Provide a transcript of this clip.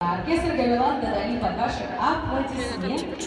Оркестр Гавилан Дадали под ваши аплодисменты.